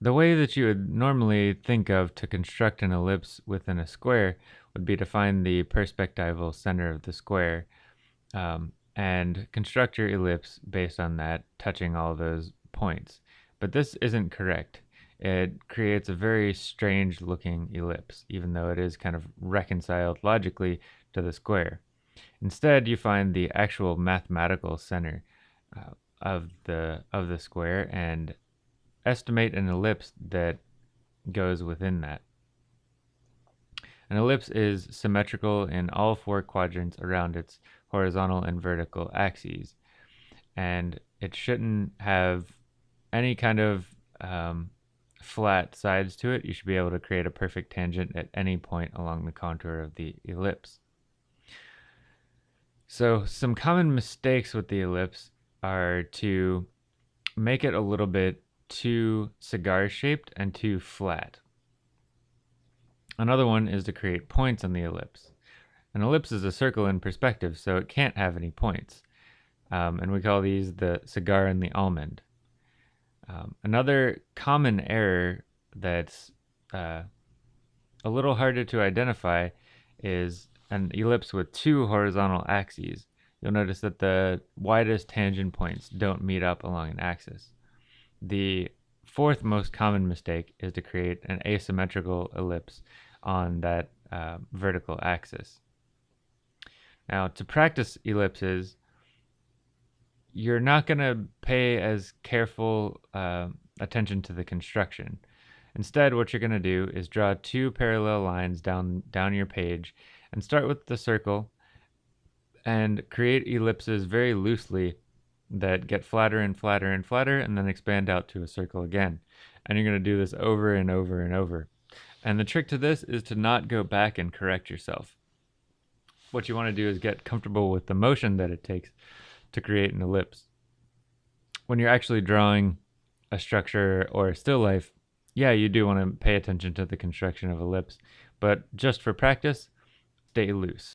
the way that you would normally think of to construct an ellipse within a square would be to find the perspectival center of the square um, and construct your ellipse based on that, touching all those points. But this isn't correct. It creates a very strange looking ellipse, even though it is kind of reconciled logically to the square. Instead, you find the actual mathematical center uh, of the of the square and estimate an ellipse that goes within that. An ellipse is symmetrical in all four quadrants around its horizontal and vertical axes, and it shouldn't have any kind of um, flat sides to it. You should be able to create a perfect tangent at any point along the contour of the ellipse. So some common mistakes with the ellipse are to make it a little bit too cigar shaped and too flat. Another one is to create points on the ellipse. An ellipse is a circle in perspective, so it can't have any points. Um, and we call these the cigar and the almond. Um, another common error that's uh, a little harder to identify is an ellipse with two horizontal axes. You'll notice that the widest tangent points don't meet up along an axis. The fourth most common mistake is to create an asymmetrical ellipse on that uh, vertical axis. Now, to practice ellipses, you're not going to pay as careful uh, attention to the construction. Instead, what you're going to do is draw two parallel lines down, down your page and start with the circle and create ellipses very loosely that get flatter and flatter and flatter and then expand out to a circle again. And you're going to do this over and over and over. And the trick to this is to not go back and correct yourself. What you want to do is get comfortable with the motion that it takes to create an ellipse. When you're actually drawing a structure or a still life, yeah, you do want to pay attention to the construction of ellipse, but just for practice, stay loose.